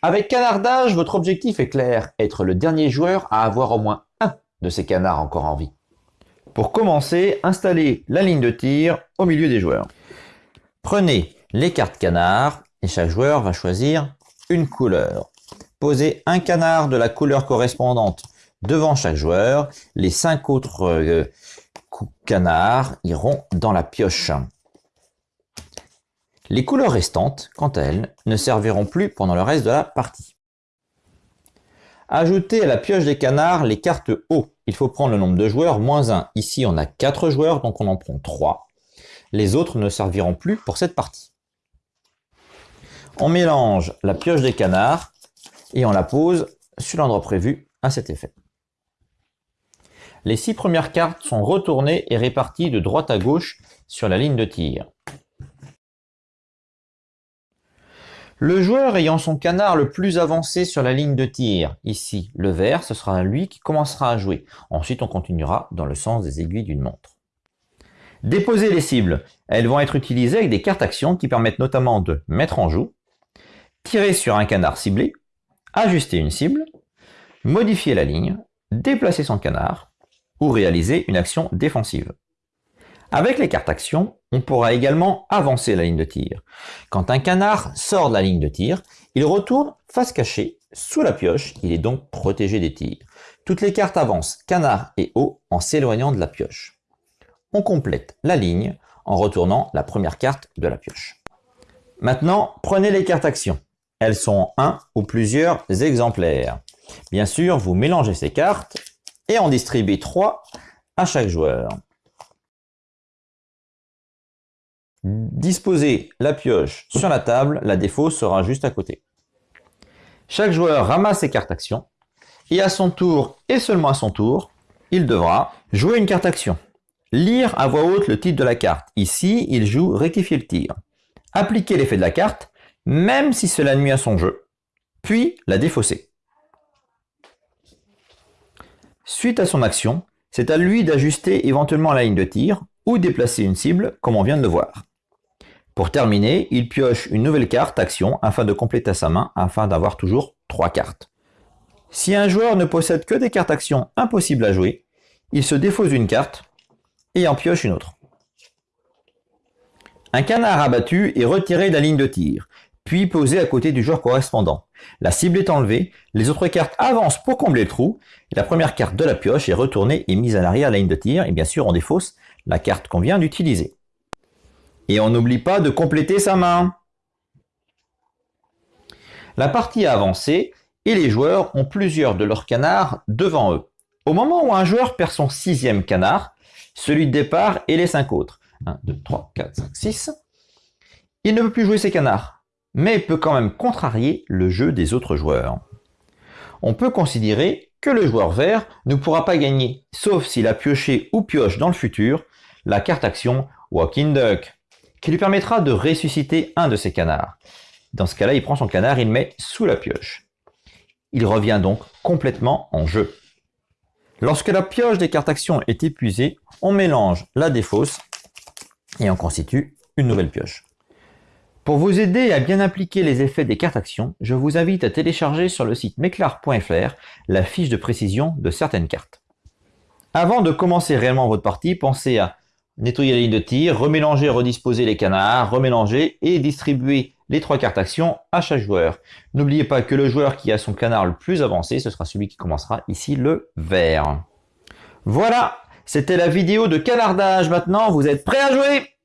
Avec Canardage, votre objectif est clair, être le dernier joueur à avoir au moins un de ces canards encore en vie. Pour commencer, installez la ligne de tir au milieu des joueurs. Prenez les cartes canards et chaque joueur va choisir une couleur. Posez un canard de la couleur correspondante devant chaque joueur. Les cinq autres euh, canards iront dans la pioche. Les couleurs restantes, quant à elles, ne serviront plus pendant le reste de la partie. Ajoutez à la pioche des canards les cartes haut. Il faut prendre le nombre de joueurs moins 1. Ici, on a 4 joueurs, donc on en prend 3. Les autres ne serviront plus pour cette partie. On mélange la pioche des canards et on la pose sur l'endroit prévu à cet effet. Les 6 premières cartes sont retournées et réparties de droite à gauche sur la ligne de tir. Le joueur ayant son canard le plus avancé sur la ligne de tir, ici le vert, ce sera lui qui commencera à jouer. Ensuite, on continuera dans le sens des aiguilles d'une montre. Déposer les cibles. Elles vont être utilisées avec des cartes actions qui permettent notamment de mettre en joue, tirer sur un canard ciblé, ajuster une cible, modifier la ligne, déplacer son canard ou réaliser une action défensive. Avec les cartes actions, on pourra également avancer la ligne de tir. Quand un canard sort de la ligne de tir, il retourne face cachée sous la pioche, il est donc protégé des tirs. Toutes les cartes avancent canard et haut en s'éloignant de la pioche. On complète la ligne en retournant la première carte de la pioche. Maintenant, prenez les cartes actions. Elles sont un ou plusieurs exemplaires. Bien sûr, vous mélangez ces cartes et en distribuez trois à chaque joueur. Disposez la pioche sur la table, la défausse sera juste à côté. Chaque joueur ramasse ses cartes actions et à son tour, et seulement à son tour, il devra jouer une carte action. Lire à voix haute le titre de la carte. Ici, il joue rectifier le tir. Appliquer l'effet de la carte, même si cela nuit à son jeu. Puis la défausser. Suite à son action, c'est à lui d'ajuster éventuellement la ligne de tir ou déplacer une cible comme on vient de le voir. Pour terminer, il pioche une nouvelle carte action afin de compléter sa main afin d'avoir toujours trois cartes. Si un joueur ne possède que des cartes actions impossibles à jouer, il se défausse une carte et en pioche une autre. Un canard abattu est retiré de la ligne de tir, puis posé à côté du joueur correspondant. La cible est enlevée, les autres cartes avancent pour combler le trou, la première carte de la pioche est retournée et mise à l'arrière de la ligne de tir, et bien sûr on défausse la carte qu'on vient d'utiliser. Et on n'oublie pas de compléter sa main. La partie a avancé et les joueurs ont plusieurs de leurs canards devant eux. Au moment où un joueur perd son sixième canard, celui de départ et les cinq autres, 1, 2, 3, 4, 5, 6, il ne peut plus jouer ses canards, mais peut quand même contrarier le jeu des autres joueurs. On peut considérer que le joueur vert ne pourra pas gagner, sauf s'il a pioché ou pioche dans le futur la carte action Walking Duck qui lui permettra de ressusciter un de ses canards. Dans ce cas-là, il prend son canard et le met sous la pioche. Il revient donc complètement en jeu. Lorsque la pioche des cartes actions est épuisée, on mélange la défausse et on constitue une nouvelle pioche. Pour vous aider à bien appliquer les effets des cartes actions, je vous invite à télécharger sur le site meclar.fr la fiche de précision de certaines cartes. Avant de commencer réellement votre partie, pensez à nettoyer la ligne de tir, remélanger, redisposer les canards, remélanger et distribuer les trois cartes actions à chaque joueur. N'oubliez pas que le joueur qui a son canard le plus avancé, ce sera celui qui commencera ici le vert. Voilà, c'était la vidéo de canardage. Maintenant, vous êtes prêts à jouer?